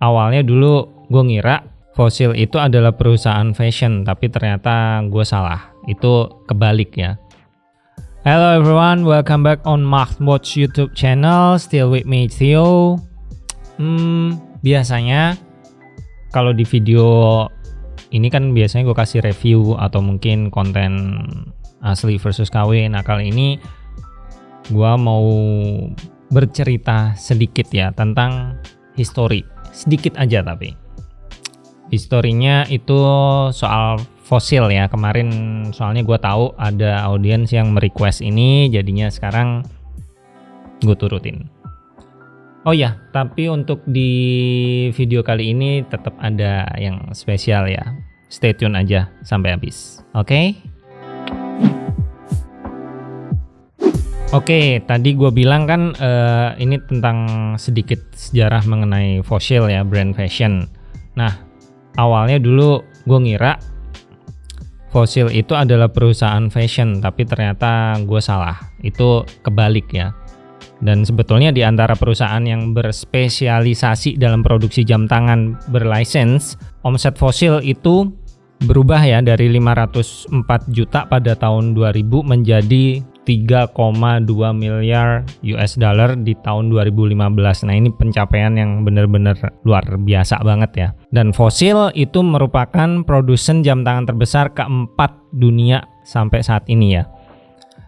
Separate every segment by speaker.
Speaker 1: awalnya dulu gue ngira Fossil itu adalah perusahaan fashion, tapi ternyata gue salah. Itu kebalik ya. Hello everyone, welcome back on Watch YouTube channel. Still with me Theo. Hmm, biasanya kalau di video ini kan biasanya gue kasih review atau mungkin konten asli versus KW. Nah kali ini gue mau bercerita sedikit ya tentang history sedikit aja tapi. Historinya itu soal fosil ya. Kemarin soalnya gue tahu ada audiens yang merequest ini jadinya sekarang gue turutin. Oh ya tapi untuk di video kali ini tetap ada yang spesial ya. Stay tune aja sampai habis oke? okay? Oke, tadi gue bilang kan uh, ini tentang sedikit sejarah mengenai Fossil ya, brand fashion. Nah, awalnya dulu gue ngira Fossil itu adalah perusahaan fashion, tapi ternyata gue salah. Itu kebalik ya. Dan sebetulnya di antara perusahaan yang berspesialisasi dalam produksi jam tangan berlicense, omset Fossil itu berubah ya dari 504 juta pada tahun 2000 menjadi 3,2 miliar US dollar di tahun 2015. Nah, ini pencapaian yang benar-benar luar biasa banget ya. Dan Fossil itu merupakan produsen jam tangan terbesar keempat dunia sampai saat ini ya.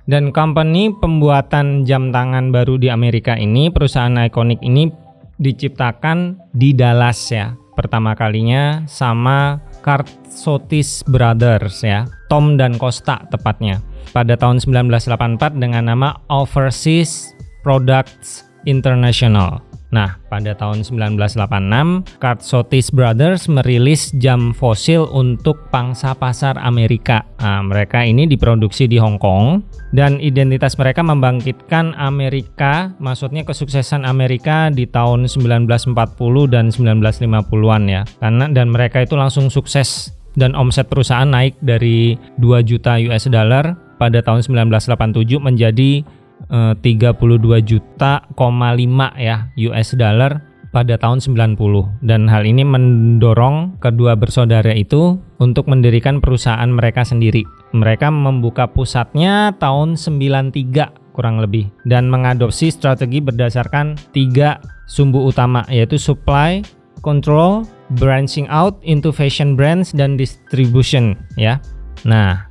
Speaker 1: Dan company pembuatan jam tangan baru di Amerika ini, perusahaan ikonik ini diciptakan di Dallas ya. Pertama kalinya sama Kartsotis Brothers ya, Tom dan Costa tepatnya pada tahun 1984 dengan nama Overseas Products International. Nah, pada tahun 1986, Kartsotis Brothers merilis jam fosil untuk pangsa pasar Amerika. Nah, mereka ini diproduksi di Hong Kong dan identitas mereka membangkitkan Amerika, maksudnya kesuksesan Amerika di tahun 1940 dan 1950-an ya. Karena dan mereka itu langsung sukses dan omset perusahaan naik dari 2 juta US dollar pada tahun 1987 menjadi 32 eh, juta, 5 ya US dollar pada tahun 90 dan hal ini mendorong kedua bersaudara itu untuk mendirikan perusahaan mereka sendiri. Mereka membuka pusatnya tahun 93 kurang lebih dan mengadopsi strategi berdasarkan tiga sumbu utama yaitu supply, control, branching out into fashion brands dan distribution ya. Nah,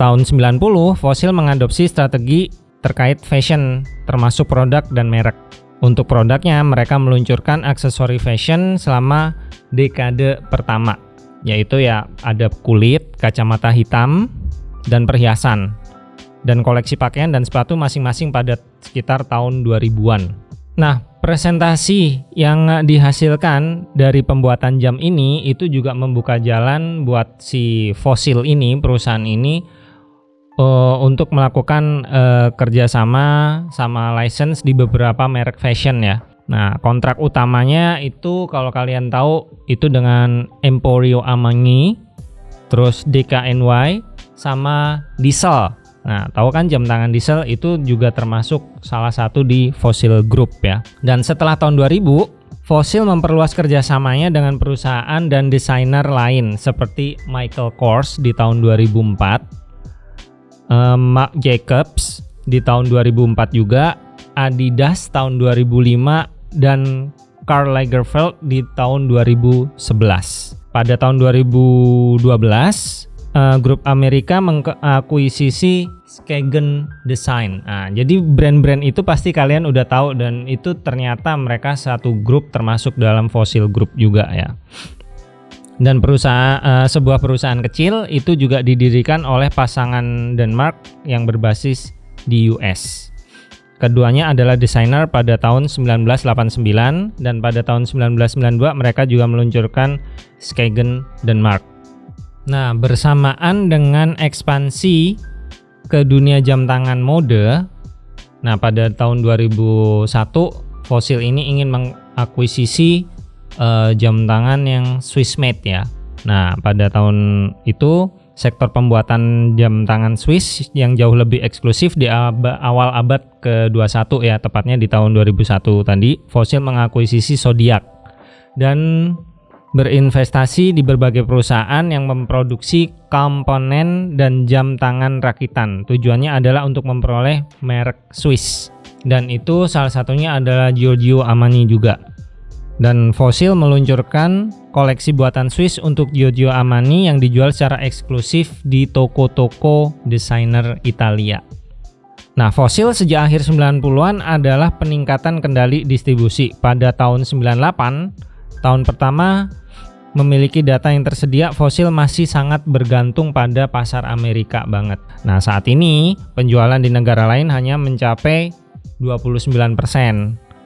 Speaker 1: tahun 90 Fossil mengadopsi strategi terkait fashion termasuk produk dan merek. Untuk produknya mereka meluncurkan aksesori fashion selama dekade pertama yaitu ya ada kulit, kacamata hitam, dan perhiasan. Dan koleksi pakaian dan sepatu masing-masing pada sekitar tahun 2000-an. Nah, presentasi yang dihasilkan dari pembuatan jam ini itu juga membuka jalan buat si fosil ini, perusahaan ini uh, untuk melakukan uh, kerjasama sama license di beberapa merek fashion ya. Nah, kontrak utamanya itu kalau kalian tahu itu dengan Emporio Amangi, terus DKNY sama Diesel. Nah, tahu kan jam tangan Diesel itu juga termasuk salah satu di Fossil Group ya. Dan setelah tahun 2000, Fossil memperluas kerjasamanya dengan perusahaan dan desainer lain seperti Michael Kors di tahun 2004 uh, Marc Jacobs di tahun 2004 juga, Adidas tahun 2005 dan Karl Lagerfeld di tahun 2011. Pada tahun 2012, uh, grup Amerika mengakuisisi Skagen Design. Nah, jadi brand-brand itu pasti kalian udah tahu dan itu ternyata mereka satu grup termasuk dalam Fossil Group juga ya dan perusahaan uh, sebuah perusahaan kecil itu juga didirikan oleh pasangan Denmark yang berbasis di US. Keduanya adalah desainer pada tahun 1989 dan pada tahun 1992 mereka juga meluncurkan Skagen Denmark. Nah, bersamaan dengan ekspansi ke dunia jam tangan mode, nah pada tahun 2001 Fossil ini ingin mengakuisisi uh, jam tangan yang Swiss made ya. Nah, pada tahun itu sektor pembuatan jam tangan Swiss yang jauh lebih eksklusif di awal abad ke-21 ya, tepatnya di tahun 2001 tadi, Fossil mengakuisisi Zodiac dan berinvestasi di berbagai perusahaan yang memproduksi komponen dan jam tangan rakitan. Tujuannya adalah untuk memperoleh merek Swiss. Dan itu salah satunya adalah Giorgio Armani juga. Dan Fossil meluncurkan koleksi buatan Swiss untuk Giorgio Armani yang dijual secara eksklusif di toko-toko desainer Italia. Nah, Fossil sejak akhir 90-an adalah peningkatan kendali distribusi. Pada tahun 98, tahun pertama memiliki data yang tersedia, Fossil masih sangat bergantung pada pasar Amerika banget. Nah, saat ini penjualan di negara lain hanya mencapai 29%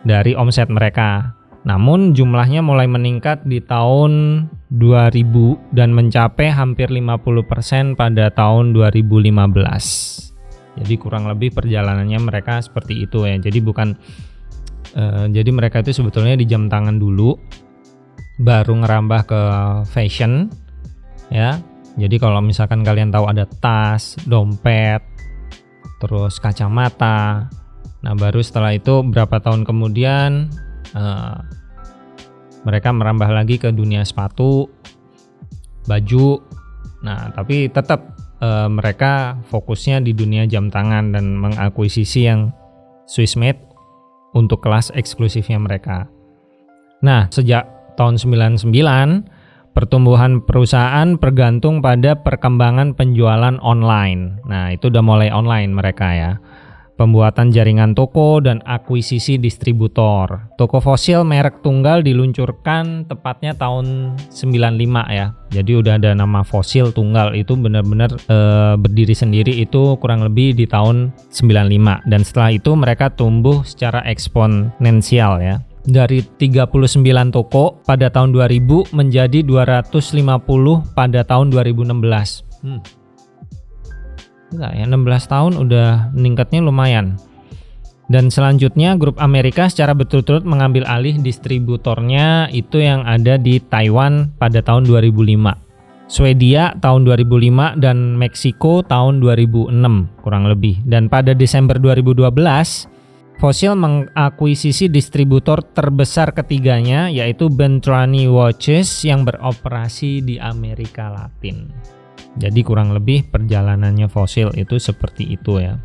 Speaker 1: dari omset mereka. Namun jumlahnya mulai meningkat di tahun 2000 dan mencapai hampir 50% pada tahun 2015. Jadi kurang lebih perjalanannya mereka seperti itu ya. Jadi bukan uh, jadi mereka itu sebetulnya di jam tangan dulu baru ngerambah ke fashion ya. Jadi kalau misalkan kalian tahu ada tas dompet terus kacamata. Nah baru setelah itu berapa tahun kemudian uh, mereka merambah lagi ke dunia sepatu baju. Nah tapi tetap uh, mereka fokusnya di dunia jam tangan dan mengakuisisi yang Swiss made untuk kelas eksklusifnya mereka. Nah sejak tahun 99, pertumbuhan perusahaan bergantung pada perkembangan penjualan online. Nah, itu udah mulai online mereka ya. Pembuatan jaringan toko dan akuisisi distributor. Toko fosil merek tunggal diluncurkan tepatnya tahun 95 ya. Jadi udah ada nama fosil tunggal itu benar-benar e, berdiri sendiri itu kurang lebih di tahun 95 dan setelah itu mereka tumbuh secara eksponensial ya dari 39 toko pada tahun 2000 menjadi 250 pada tahun 2016. Hmm. Enggak ya, 16 tahun udah meningkatnya lumayan. Dan selanjutnya grup Amerika secara betul-betul mengambil alih distributornya itu yang ada di Taiwan pada tahun 2005. Swedia tahun 2005 dan Meksiko tahun 2006 kurang lebih. Dan pada Desember 2012 Fossil mengakuisisi distributor terbesar ketiganya yaitu Bentrani Watches yang beroperasi di Amerika Latin. Jadi kurang lebih perjalanannya Fossil itu seperti itu ya.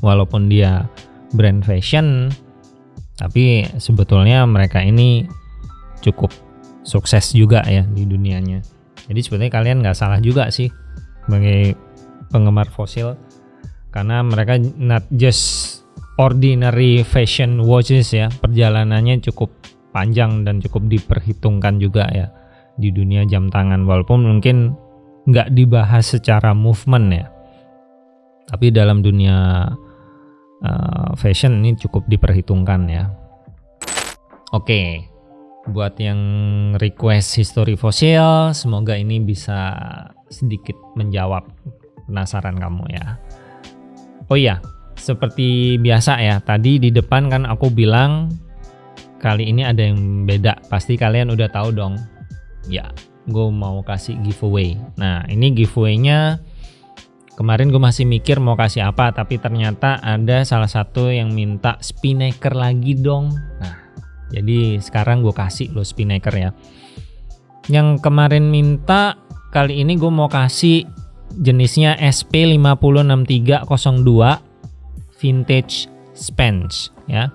Speaker 1: Walaupun dia brand fashion, tapi sebetulnya mereka ini cukup sukses juga ya di dunianya. Jadi sebetulnya kalian nggak salah juga sih sebagai penggemar Fossil karena mereka not just ordinary fashion watches ya. Perjalanannya cukup panjang dan cukup diperhitungkan juga ya di dunia jam tangan. Walaupun mungkin nggak dibahas secara movement ya. Tapi dalam dunia uh, fashion ini cukup diperhitungkan ya. Oke buat yang request history fosil semoga ini bisa sedikit menjawab penasaran kamu ya. Oh iya seperti biasa ya, tadi di depan kan aku bilang kali ini ada yang beda. Pasti kalian udah tahu dong. Ya, gue mau kasih giveaway. Nah, ini giveaway-nya kemarin gue masih mikir mau kasih apa, tapi ternyata ada salah satu yang minta spinnaker lagi dong. Nah, jadi sekarang gue kasih lo spinnaker ya. Yang kemarin minta kali ini gue mau kasih jenisnya SP506302 vintage spends ya.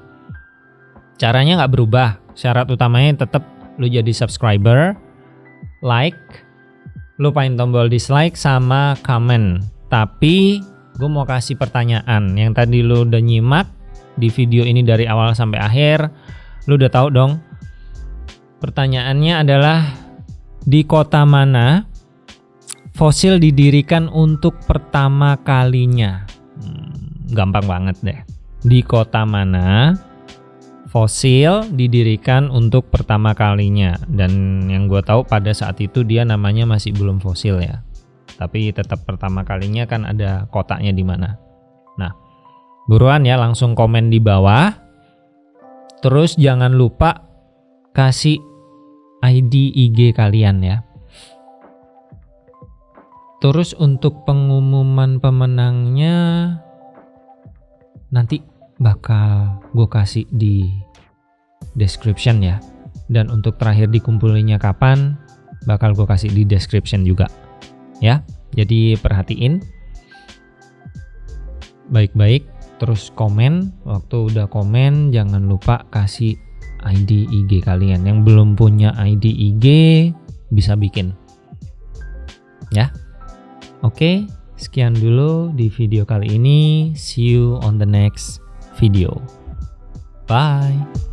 Speaker 1: Caranya nggak berubah. Syarat utamanya tetap lu jadi subscriber, like, lupain tombol dislike sama comment. Tapi gue mau kasih pertanyaan yang tadi lu udah nyimak di video ini dari awal sampai akhir, lu udah tahu dong. Pertanyaannya adalah di kota mana fosil didirikan untuk pertama kalinya? Gampang banget deh. Di kota mana fosil didirikan untuk pertama kalinya? Dan yang gue tahu pada saat itu dia namanya masih belum fosil ya. Tapi tetap pertama kalinya kan ada kotaknya di mana. Nah buruan ya langsung komen di bawah. Terus jangan lupa kasih ID IG kalian ya. Terus untuk pengumuman pemenangnya nanti bakal gue kasih di description ya. Dan untuk terakhir dikumpulinya kapan, bakal gue kasih di description juga. Ya, jadi perhatiin. Baik-baik terus komen. Waktu udah komen jangan lupa kasih ID IG kalian. Yang belum punya ID IG bisa bikin ya. Oke sekian dulu di video kali ini. See you on the next video. Bye